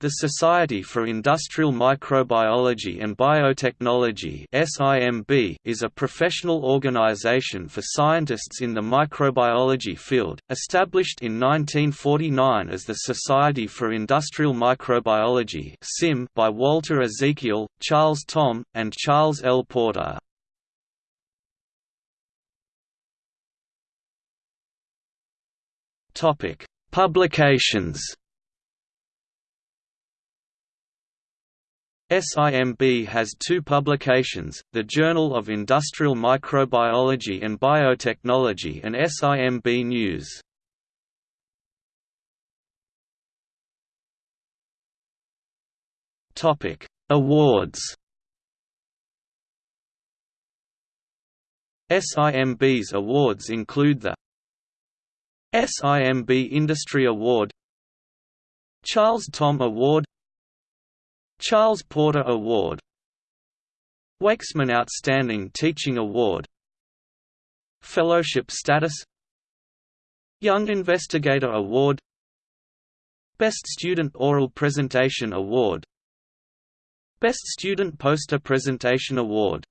The Society for Industrial Microbiology and Biotechnology is a professional organization for scientists in the microbiology field, established in 1949 as the Society for Industrial Microbiology by Walter Ezekiel, Charles Thom, and Charles L. Porter. Publications SIMB has two publications, the Journal of Industrial Microbiology and Biotechnology and SIMB News. Awards SIMB's awards include the SIMB Industry Award Charles Thom Award Charles Porter Award. Waksman Outstanding Teaching Award. Fellowship status. Young Investigator Award. Best Student Oral Presentation Award. Best Student Poster Presentation Award